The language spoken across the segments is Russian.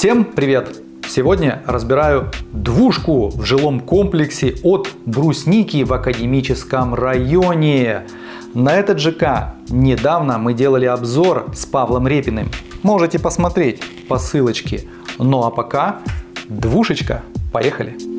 Всем привет! Сегодня разбираю двушку в жилом комплексе от Брусники в Академическом районе. На этот ЖК недавно мы делали обзор с Павлом Репиным. Можете посмотреть по ссылочке. Ну а пока двушечка. Поехали!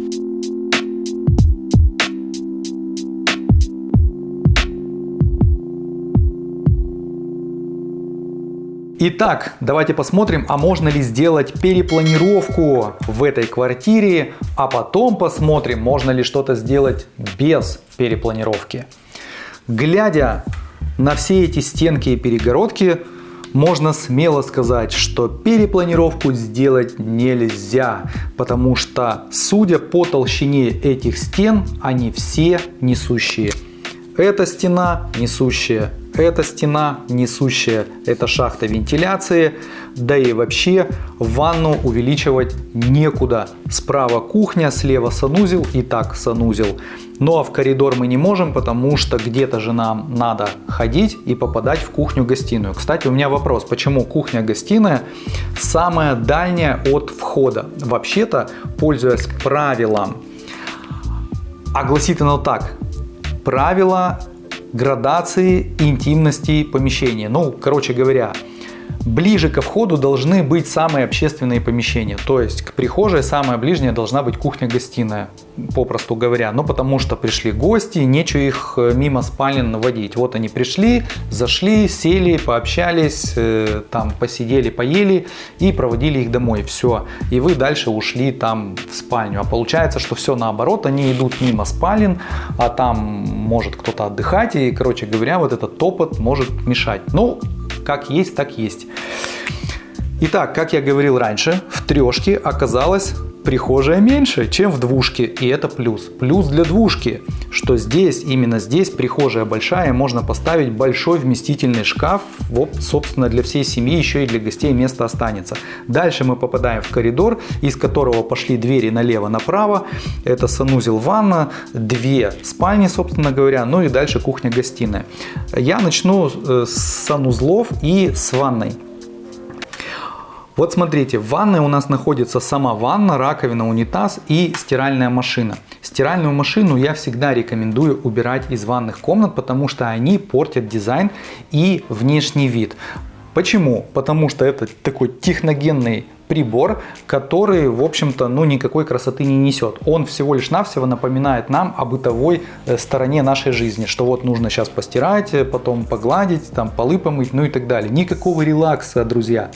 Итак, давайте посмотрим, а можно ли сделать перепланировку в этой квартире, а потом посмотрим, можно ли что-то сделать без перепланировки. Глядя на все эти стенки и перегородки, можно смело сказать, что перепланировку сделать нельзя, потому что, судя по толщине этих стен, они все несущие. Эта стена несущая, эта стена несущая, это шахта вентиляции, да и вообще ванну увеличивать некуда. Справа кухня, слева санузел и так санузел. Ну а в коридор мы не можем, потому что где-то же нам надо ходить и попадать в кухню-гостиную. Кстати, у меня вопрос, почему кухня-гостиная самая дальняя от входа? Вообще-то, пользуясь правилом, огласит оно так, правила градации интимности помещения. Ну, короче говоря, Ближе ко входу должны быть самые общественные помещения, то есть к прихожей самая ближняя должна быть кухня-гостиная, попросту говоря, ну потому что пришли гости, нечего их э, мимо спален наводить. Вот они пришли, зашли, сели, пообщались, э, там посидели, поели и проводили их домой, все. И вы дальше ушли там в спальню. А получается, что все наоборот, они идут мимо спален, а там может кто-то отдыхать и, короче говоря, вот этот топот может мешать. Ну, как есть, так есть. Итак, как я говорил раньше, в трешке оказалось прихожая меньше, чем в двушке, и это плюс. Плюс для двушки, что здесь, именно здесь прихожая большая, можно поставить большой вместительный шкаф, вот, собственно, для всей семьи, еще и для гостей место останется. Дальше мы попадаем в коридор, из которого пошли двери налево-направо, это санузел, ванна, две спальни, собственно говоря, ну и дальше кухня-гостиная. Я начну э, с санузлов и с ванной. Вот смотрите, в ванной у нас находится сама ванна, раковина, унитаз и стиральная машина. Стиральную машину я всегда рекомендую убирать из ванных комнат, потому что они портят дизайн и внешний вид. Почему? Потому что это такой техногенный прибор, который, в общем-то, ну никакой красоты не несет. Он всего лишь навсего напоминает нам о бытовой э, стороне нашей жизни, что вот нужно сейчас постирать, э, потом погладить, там полы помыть, ну и так далее. Никакого релакса, друзья.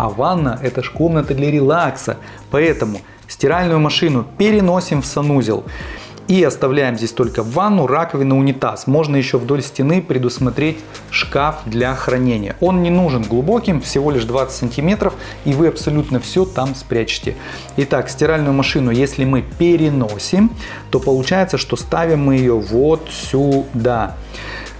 А ванна это ж комната для релакса. Поэтому стиральную машину переносим в санузел. И оставляем здесь только ванну, раковину, унитаз. Можно еще вдоль стены предусмотреть шкаф для хранения. Он не нужен глубоким, всего лишь 20 сантиметров, и вы абсолютно все там спрячете. Итак, стиральную машину, если мы переносим, то получается, что ставим мы ее вот сюда.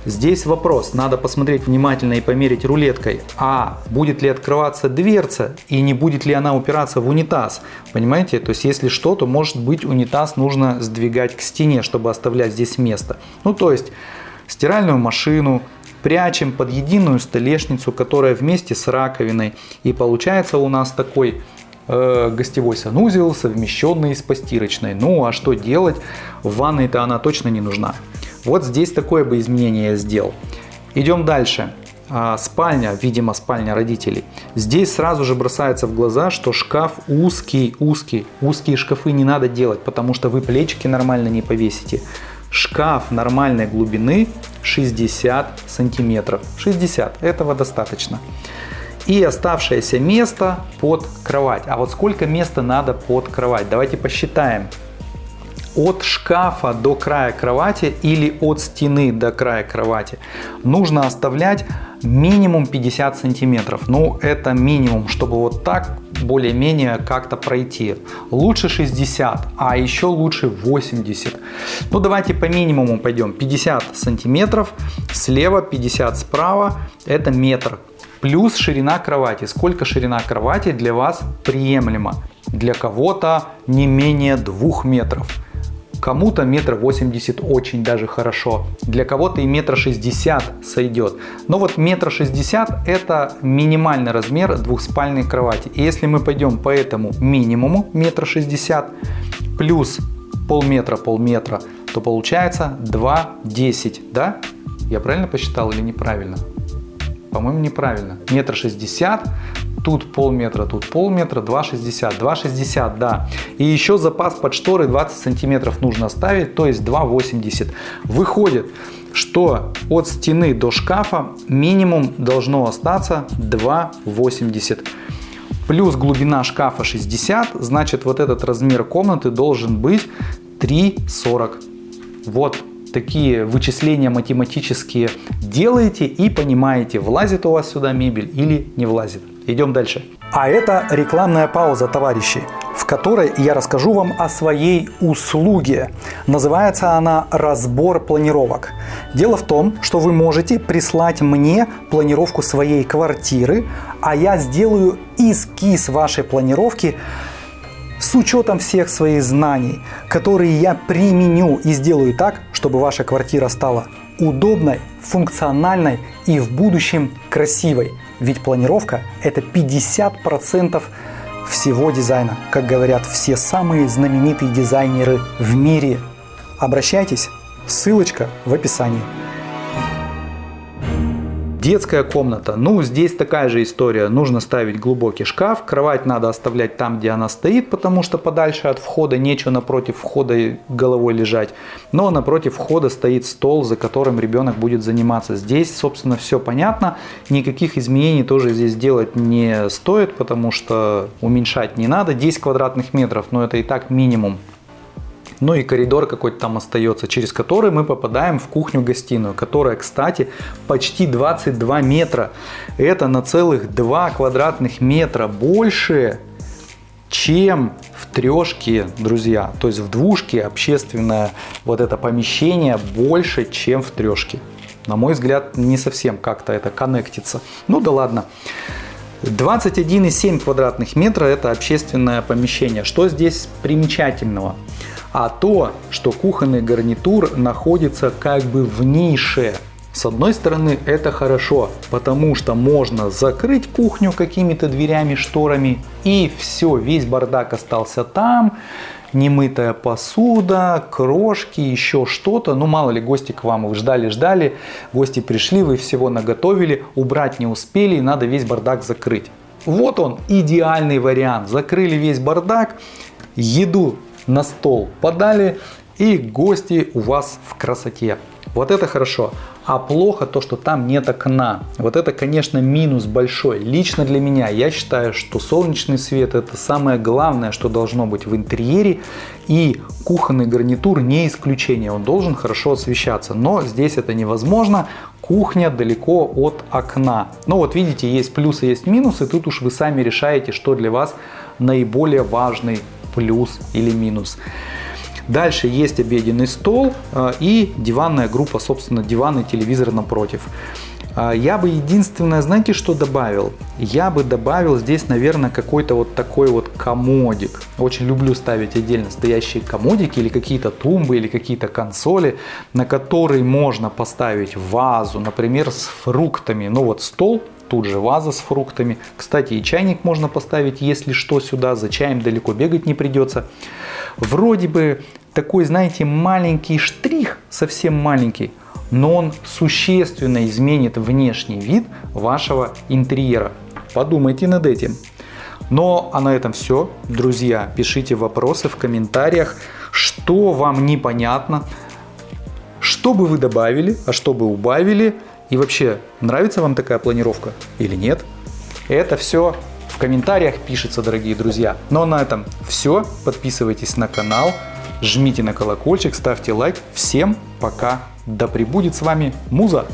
Здесь вопрос, надо посмотреть внимательно и померить рулеткой, а будет ли открываться дверца и не будет ли она упираться в унитаз, понимаете? То есть если что, то может быть унитаз нужно сдвигать к стене, чтобы оставлять здесь место. Ну то есть стиральную машину прячем под единую столешницу, которая вместе с раковиной и получается у нас такой э, гостевой санузел, совмещенный с постирочной. Ну а что делать? В ванной-то она точно не нужна. Вот здесь такое бы изменение я сделал. Идем дальше. А, спальня, видимо спальня родителей. Здесь сразу же бросается в глаза, что шкаф узкий, узкий. Узкие шкафы не надо делать, потому что вы плечики нормально не повесите. Шкаф нормальной глубины 60 сантиметров. 60, этого достаточно. И оставшееся место под кровать. А вот сколько места надо под кровать? Давайте посчитаем от шкафа до края кровати или от стены до края кровати нужно оставлять минимум 50 сантиметров. Ну, это минимум, чтобы вот так более-менее как-то пройти. Лучше 60, а еще лучше 80. Ну, давайте по минимуму пойдем. 50 сантиметров, слева 50 справа, это метр. Плюс ширина кровати. Сколько ширина кровати для вас приемлема? Для кого-то не менее 2 метров Кому-то метр восемьдесят очень даже хорошо. Для кого-то и метр шестьдесят сойдет. Но вот метр шестьдесят это минимальный размер двухспальной кровати. И если мы пойдем по этому минимуму метр шестьдесят плюс полметра полметра, то получается 2,10, да? Я правильно посчитал или неправильно? По-моему, неправильно. Метр шестьдесят, тут полметра, тут полметра, 2,60. 2,60, да. И еще запас под шторы 20 сантиметров нужно оставить, то есть 2,80. Выходит, что от стены до шкафа минимум должно остаться 2,80 плюс глубина шкафа 60, значит вот этот размер комнаты должен быть 3,40. Вот такие вычисления математические делаете и понимаете, влазит у вас сюда мебель или не влазит. Идем дальше. А это рекламная пауза, товарищи, в которой я расскажу вам о своей услуге. Называется она «Разбор планировок». Дело в том, что вы можете прислать мне планировку своей квартиры, а я сделаю эскиз вашей планировки с учетом всех своих знаний, которые я применю и сделаю так, чтобы ваша квартира стала удобной, функциональной и в будущем красивой. Ведь планировка – это 50% всего дизайна, как говорят все самые знаменитые дизайнеры в мире. Обращайтесь, ссылочка в описании. Детская комната. Ну, здесь такая же история. Нужно ставить глубокий шкаф. Кровать надо оставлять там, где она стоит, потому что подальше от входа нечего напротив входа головой лежать. Но напротив входа стоит стол, за которым ребенок будет заниматься. Здесь, собственно, все понятно. Никаких изменений тоже здесь делать не стоит, потому что уменьшать не надо. 10 квадратных метров, но это и так минимум ну и коридор какой-то там остается, через который мы попадаем в кухню-гостиную, которая, кстати, почти 22 метра. Это на целых 2 квадратных метра больше, чем в трешке, друзья. То есть в двушке общественное вот это помещение больше, чем в трешке. На мой взгляд, не совсем как-то это коннектится. Ну да ладно. 21,7 квадратных метра это общественное помещение. Что здесь примечательного? А то, что кухонный гарнитур находится как бы в нише. С одной стороны это хорошо, потому что можно закрыть кухню какими-то дверями, шторами и все, весь бардак остался там, немытая посуда, крошки, еще что-то. Ну мало ли гости к вам, вы ждали-ждали, гости пришли, вы всего наготовили, убрать не успели, надо весь бардак закрыть. Вот он, идеальный вариант. Закрыли весь бардак, еду на стол подали, и гости у вас в красоте. Вот это хорошо. А плохо то, что там нет окна. Вот это, конечно, минус большой. Лично для меня я считаю, что солнечный свет это самое главное, что должно быть в интерьере. И кухонный гарнитур не исключение. Он должен хорошо освещаться. Но здесь это невозможно. Кухня далеко от окна. Но вот видите, есть плюсы, есть минусы. Тут уж вы сами решаете, что для вас наиболее важный плюс или минус. Дальше есть обеденный стол э, и диванная группа, собственно, диван и телевизор напротив. А, я бы единственное, знаете, что добавил? Я бы добавил здесь, наверное, какой-то вот такой вот комодик. Очень люблю ставить отдельно стоящие комодики или какие-то тумбы или какие-то консоли, на которые можно поставить вазу, например, с фруктами. Ну вот стол тут же ваза с фруктами. Кстати, и чайник можно поставить, если что, сюда. За чаем далеко бегать не придется. Вроде бы такой, знаете, маленький штрих, совсем маленький, но он существенно изменит внешний вид вашего интерьера. Подумайте над этим. Но а на этом все. Друзья, пишите вопросы в комментариях, что вам непонятно, что бы вы добавили, а что бы убавили – и вообще, нравится вам такая планировка или нет? Это все в комментариях пишется, дорогие друзья. Но на этом все. Подписывайтесь на канал, жмите на колокольчик, ставьте лайк. Всем пока. Да пребудет с вами Муза!